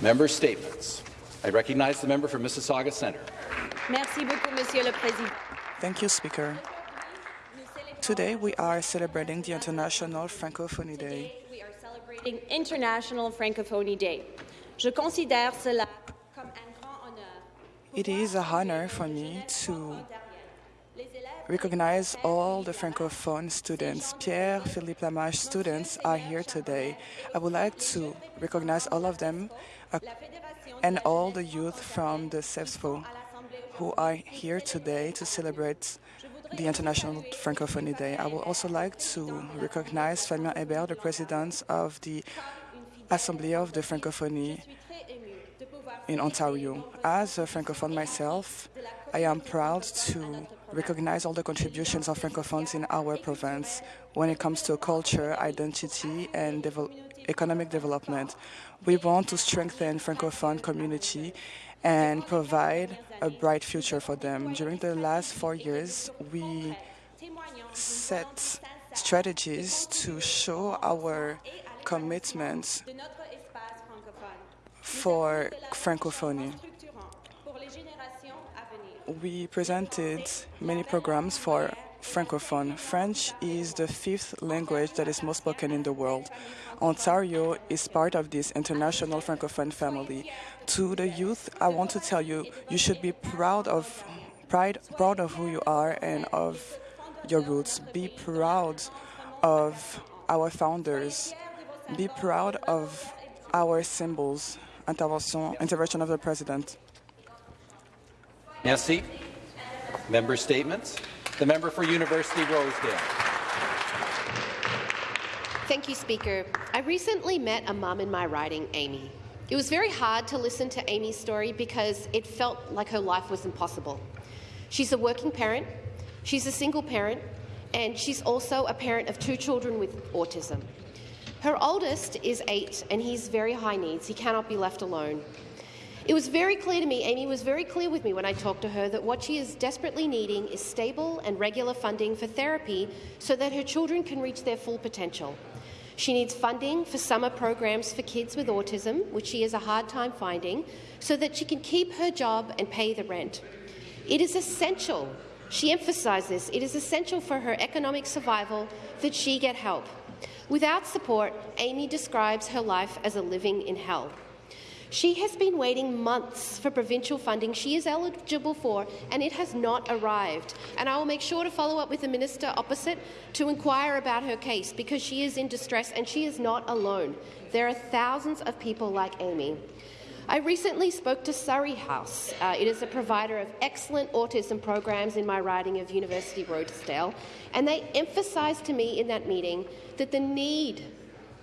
Member statements. I recognize the member for Mississauga Centre. Merci beaucoup, Monsieur le Président. Thank you, Speaker. Today we are celebrating the International Francophonie Day. We are celebrating International Francophonie Day. Je considère cela comme un grand honneur. It is a honor for me to recognize all the Francophone students. Pierre Philippe Lamache students are here today. I would like to recognize all of them uh, and all the youth from the CEPSFO who are here today to celebrate the International Francophonie Day. I would also like to recognize Fabien Hébert, the president of the Assembly of the Francophonie in Ontario. As a Francophone myself, I am proud to recognize all the contributions of Francophones in our province when it comes to culture, identity, and devel economic development. We want to strengthen Francophone community and provide a bright future for them. During the last four years, we set strategies to show our commitment for Francophonie. We presented many programs for Francophone. French is the fifth language that is most spoken in the world. Ontario is part of this international Francophone family. To the youth, I want to tell you, you should be proud of, pride, proud of who you are and of your roots. Be proud of our founders. Be proud of our symbols. Intervention, intervention of the President. Merci. Member statements. The member for University Rosedale. Thank you, Speaker. I recently met a mum in my riding, Amy. It was very hard to listen to Amy's story because it felt like her life was impossible. She's a working parent, she's a single parent, and she's also a parent of two children with autism. Her oldest is eight, and he's very high needs. He cannot be left alone. It was very clear to me, Amy was very clear with me when I talked to her, that what she is desperately needing is stable and regular funding for therapy so that her children can reach their full potential. She needs funding for summer programs for kids with autism, which she has a hard time finding, so that she can keep her job and pay the rent. It is essential, she emphasised this, it is essential for her economic survival that she get help. Without support, Amy describes her life as a living in hell. She has been waiting months for provincial funding she is eligible for, and it has not arrived. And I will make sure to follow up with the minister opposite to inquire about her case, because she is in distress and she is not alone. There are thousands of people like Amy. I recently spoke to Surrey House. Uh, it is a provider of excellent autism programs in my riding of University Rosedale, and they emphasised to me in that meeting that the need,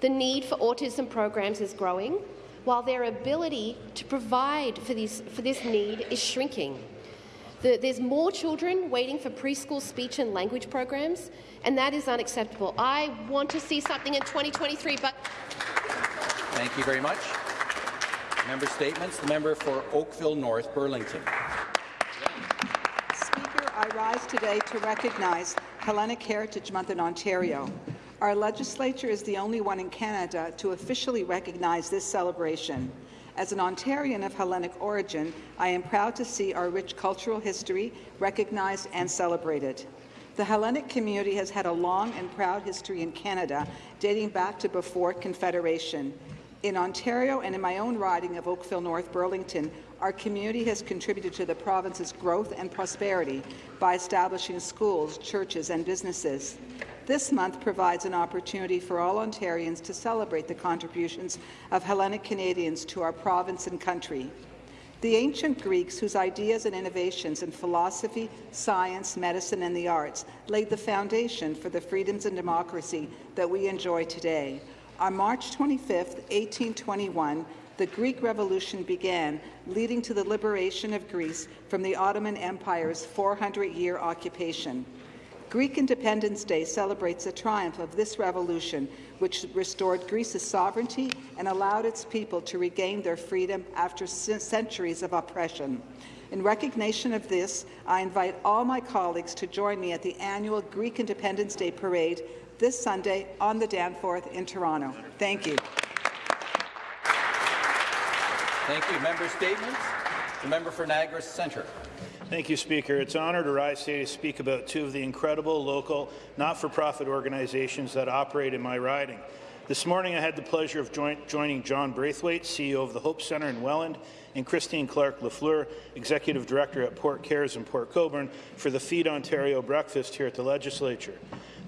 the need for autism programs is growing, while their ability to provide for this, for this need is shrinking. The, there's more children waiting for preschool speech and language programs, and that is unacceptable. I want to see something in 2023, but... Thank you very much. Member statements. The member for Oakville North Burlington. Speaker, I rise today to recognize Hellenic Heritage Month in Ontario. Our legislature is the only one in Canada to officially recognize this celebration. As an Ontarian of Hellenic origin, I am proud to see our rich cultural history recognized and celebrated. The Hellenic community has had a long and proud history in Canada, dating back to before Confederation. In Ontario and in my own riding of Oakville North Burlington, our community has contributed to the province's growth and prosperity by establishing schools, churches and businesses. This month provides an opportunity for all Ontarians to celebrate the contributions of Hellenic Canadians to our province and country. The ancient Greeks, whose ideas and innovations in philosophy, science, medicine and the arts laid the foundation for the freedoms and democracy that we enjoy today. On March 25, 1821, the Greek Revolution began, leading to the liberation of Greece from the Ottoman Empire's 400-year occupation. Greek Independence Day celebrates the triumph of this revolution, which restored Greece's sovereignty and allowed its people to regain their freedom after centuries of oppression. In recognition of this, I invite all my colleagues to join me at the annual Greek Independence Day Parade this Sunday on the Danforth in Toronto. Thank you. Thank you. Member statements. The member for Niagara Centre. Thank you, Speaker. It's an honour to rise today to speak about two of the incredible local not-for-profit organizations that operate in my riding. This morning, I had the pleasure of join joining John Braithwaite, CEO of the Hope Centre in Welland, and Christine Clark Lafleur, Executive Director at Port Cares in Port Colborne, for the Feed Ontario breakfast here at the Legislature.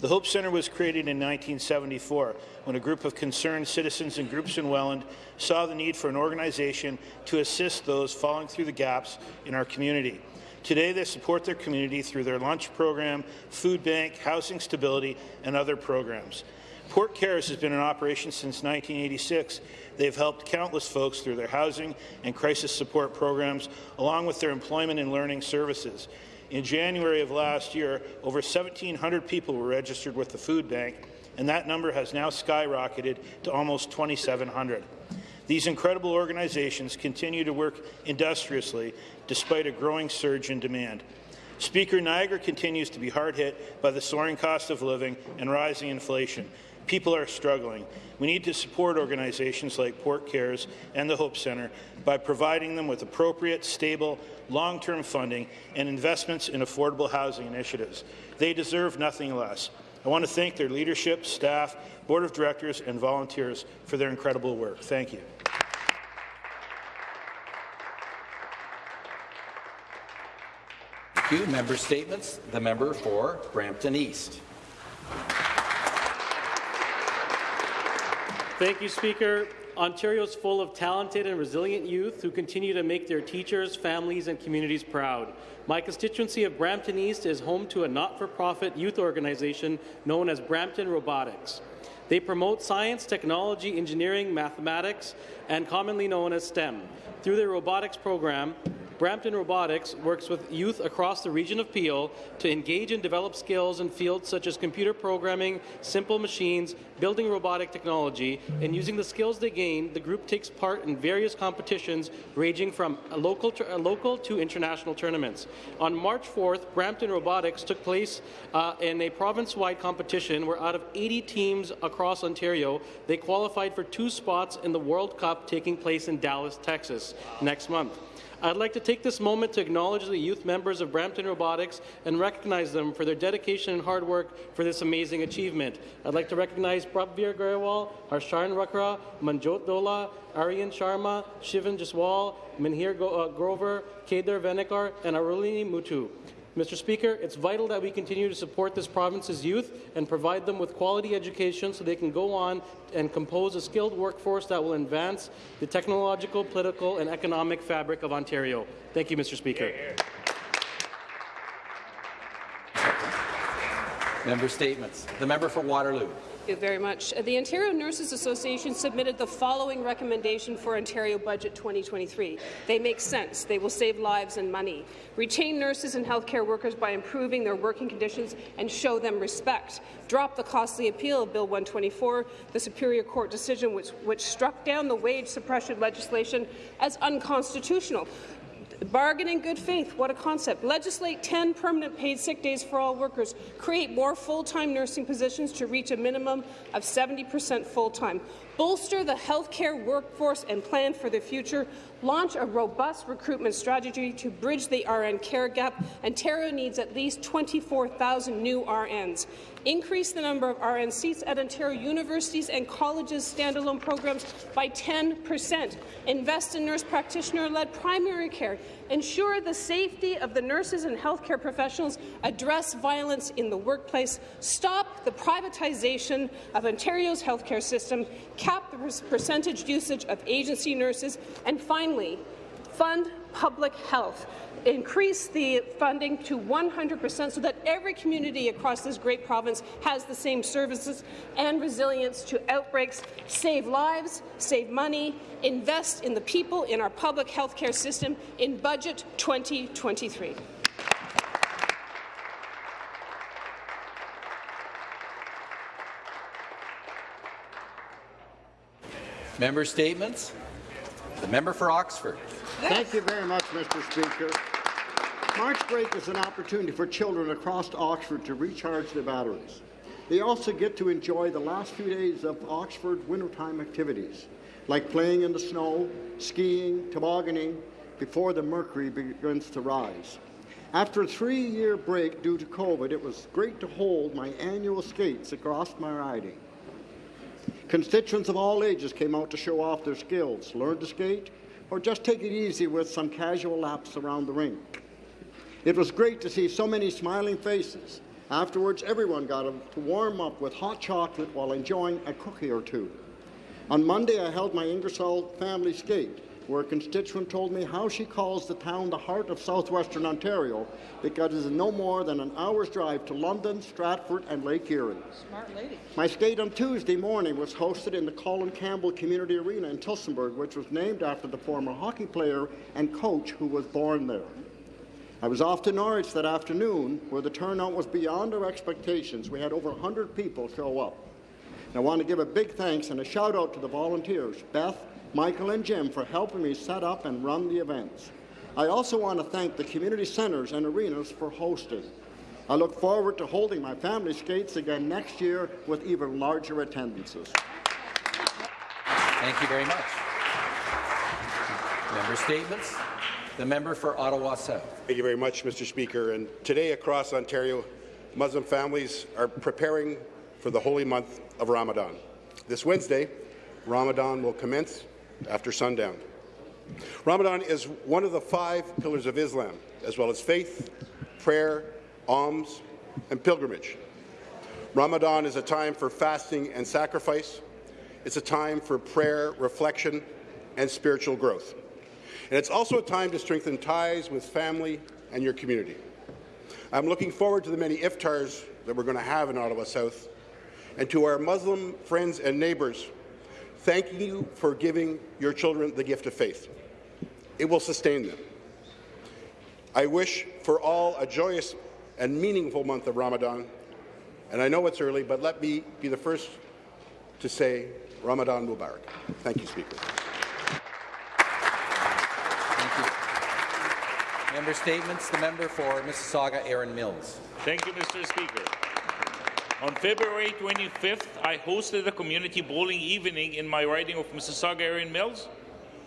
The Hope Centre was created in 1974 when a group of concerned citizens and groups in Welland saw the need for an organization to assist those falling through the gaps in our community. Today, they support their community through their lunch program, food bank, housing stability, and other programs. Port Cares has been in operation since 1986. They've helped countless folks through their housing and crisis support programs, along with their employment and learning services. In January of last year, over 1,700 people were registered with the food bank, and that number has now skyrocketed to almost 2,700. These incredible organizations continue to work industriously despite a growing surge in demand. Speaker, Niagara continues to be hard hit by the soaring cost of living and rising inflation. People are struggling. We need to support organizations like Port Cares and the Hope Centre by providing them with appropriate, stable, long-term funding and investments in affordable housing initiatives. They deserve nothing less. I want to thank their leadership, staff, board of directors, and volunteers for their incredible work. Thank you. Thank you. Member statements. The member for Brampton East. Thank you, Speaker. Ontario is full of talented and resilient youth who continue to make their teachers, families, and communities proud. My constituency of Brampton East is home to a not-for-profit youth organization known as Brampton Robotics. They promote science, technology, engineering, mathematics, and commonly known as STEM. Through their robotics program, Brampton Robotics works with youth across the region of Peel to engage and develop skills in fields such as computer programming, simple machines, building robotic technology, and using the skills they gain, the group takes part in various competitions ranging from local to, local to international tournaments. On March 4th, Brampton Robotics took place uh, in a province-wide competition where out of 80 teams across Ontario, they qualified for two spots in the World Cup taking place in Dallas, Texas next month. I'd like to take this moment to acknowledge the youth members of Brampton Robotics and recognize them for their dedication and hard work for this amazing achievement. I'd like to recognize Prabhvir Garewal, Harsharan Rakra, Manjot Dola, Aryan Sharma, Shivan Jaswal, Minhir uh, Grover, Kedar Venekar, and Arulini Mutu. Mr. Speaker, it's vital that we continue to support this province's youth and provide them with quality education so they can go on and compose a skilled workforce that will advance the technological, political, and economic fabric of Ontario. Thank you, Mr. Speaker. Member statements. The member for Waterloo. Thank you very much. The Ontario Nurses Association submitted the following recommendation for Ontario Budget 2023. They make sense. They will save lives and money. Retain nurses and healthcare workers by improving their working conditions and show them respect. Drop the costly appeal of Bill 124, the Superior Court decision which, which struck down the wage suppression legislation as unconstitutional. Bargain in good faith, what a concept. Legislate 10 permanent paid sick days for all workers. Create more full-time nursing positions to reach a minimum of 70% full-time. Bolster the healthcare workforce and plan for the future. Launch a robust recruitment strategy to bridge the RN care gap. Ontario needs at least 24,000 new RNs. Increase the number of RN seats at Ontario universities and colleges' standalone programs by 10 percent. Invest in nurse practitioner-led primary care. Ensure the safety of the nurses and healthcare professionals. Address violence in the workplace. Stop the privatization of Ontario's healthcare system. Cap the percentage usage of agency nurses. And finally, fund public health increase the funding to 100% so that every community across this great province has the same services and resilience to outbreaks, save lives, save money, invest in the people in our public health care system in Budget 2023. Member statements. The member for Oxford. Thank you very much, Mr. Speaker. March break is an opportunity for children across Oxford to recharge their batteries. They also get to enjoy the last few days of Oxford wintertime activities, like playing in the snow, skiing, tobogganing, before the mercury begins to rise. After a three-year break due to COVID, it was great to hold my annual skates across my riding. Constituents of all ages came out to show off their skills, learn to skate, or just take it easy with some casual laps around the rink. It was great to see so many smiling faces. Afterwards, everyone got to warm up with hot chocolate while enjoying a cookie or two. On Monday, I held my Ingersoll family skate, where a constituent told me how she calls the town the heart of southwestern Ontario because it is no more than an hour's drive to London, Stratford, and Lake Erie. Smart lady. My skate on Tuesday morning was hosted in the Colin Campbell Community Arena in Tillsonburg, which was named after the former hockey player and coach who was born there. I was off to Norwich that afternoon, where the turnout was beyond our expectations. We had over 100 people show up. And I want to give a big thanks and a shout out to the volunteers, Beth, Michael, and Jim, for helping me set up and run the events. I also want to thank the community centres and arenas for hosting. I look forward to holding my family skates again next year with even larger attendances. Thank you very much. Member statements. The member for Ottawa South. Thank you very much, Mr. Speaker. And today across Ontario, Muslim families are preparing for the holy month of Ramadan. This Wednesday, Ramadan will commence after sundown. Ramadan is one of the five pillars of Islam, as well as faith, prayer, alms, and pilgrimage. Ramadan is a time for fasting and sacrifice. It's a time for prayer, reflection, and spiritual growth. And it's also a time to strengthen ties with family and your community. I'm looking forward to the many iftars that we're going to have in Ottawa South. And to our Muslim friends and neighbours, thanking you for giving your children the gift of faith. It will sustain them. I wish for all a joyous and meaningful month of Ramadan. And I know it's early, but let me be the first to say Ramadan Mubarak. Thank you, Speaker. Thank you. Member statements. The member for Mississauga, Erin Mills. Thank you, Mr. Speaker. On February 25th, I hosted a community bowling evening in my riding of Mississauga, Erin Mills.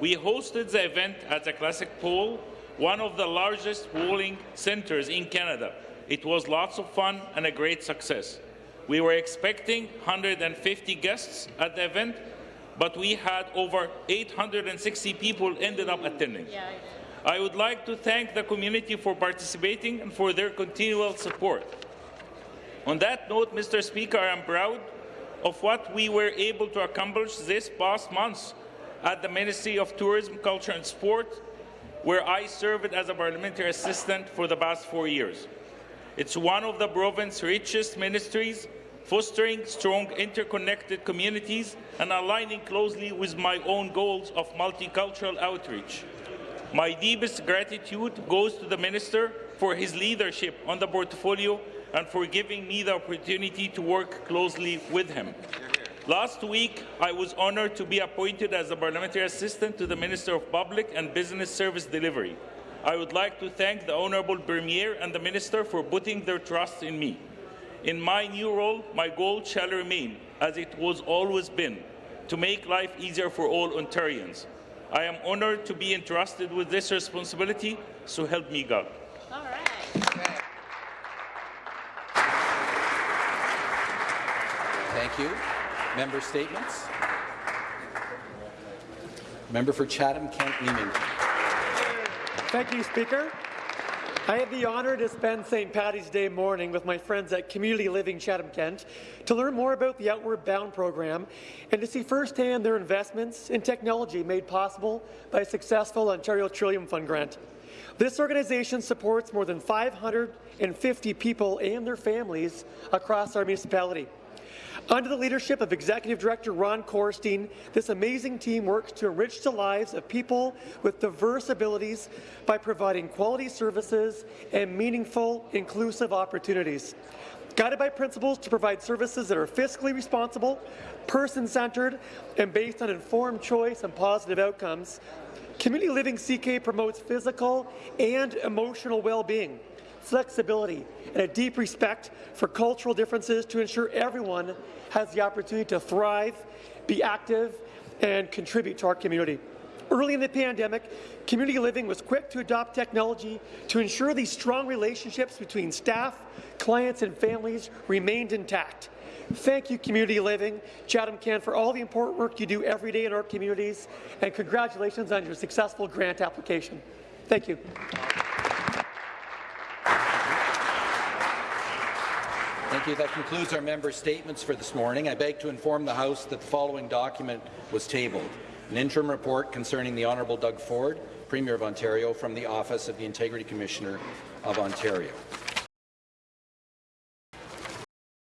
We hosted the event at the Classic Bowl, one of the largest bowling centres in Canada. It was lots of fun and a great success. We were expecting 150 guests at the event, but we had over 860 people ended up attending. Yeah. I would like to thank the community for participating and for their continual support. On that note, Mr. Speaker, I am proud of what we were able to accomplish this past month at the Ministry of Tourism, Culture and Sport, where I served as a parliamentary assistant for the past four years. It's one of the province's richest ministries, fostering strong interconnected communities and aligning closely with my own goals of multicultural outreach. My deepest gratitude goes to the Minister for his leadership on the portfolio and for giving me the opportunity to work closely with him. Last week, I was honoured to be appointed as a parliamentary assistant to the Minister of Public and Business Service Delivery. I would like to thank the Honourable Premier and the Minister for putting their trust in me. In my new role, my goal shall remain, as it was always been, to make life easier for all Ontarians. I am honoured to be entrusted with this responsibility, so help me God. All right. Thank you. Member statements. Member for Chatham-Kent Leamington. Thank you, Speaker. I had the honour to spend St. Patty's Day morning with my friends at Community Living Chatham-Kent to learn more about the Outward Bound program and to see firsthand their investments in technology made possible by a successful Ontario Trillium Fund grant. This organization supports more than 550 people and their families across our municipality. Under the leadership of Executive Director Ron Korstein, this amazing team works to enrich the lives of people with diverse abilities by providing quality services and meaningful, inclusive opportunities. Guided by principles to provide services that are fiscally responsible, person-centred, and based on informed choice and positive outcomes, Community Living CK promotes physical and emotional well-being flexibility, and a deep respect for cultural differences to ensure everyone has the opportunity to thrive, be active, and contribute to our community. Early in the pandemic, community living was quick to adopt technology to ensure these strong relationships between staff, clients, and families remained intact. Thank you, Community Living, Chatham Kent, for all the important work you do every day in our communities, and congratulations on your successful grant application. Thank you. Thank you. That concludes our member statements for this morning. I beg to inform the House that the following document was tabled. An interim report concerning the Honourable Doug Ford, Premier of Ontario, from the Office of the Integrity Commissioner of Ontario.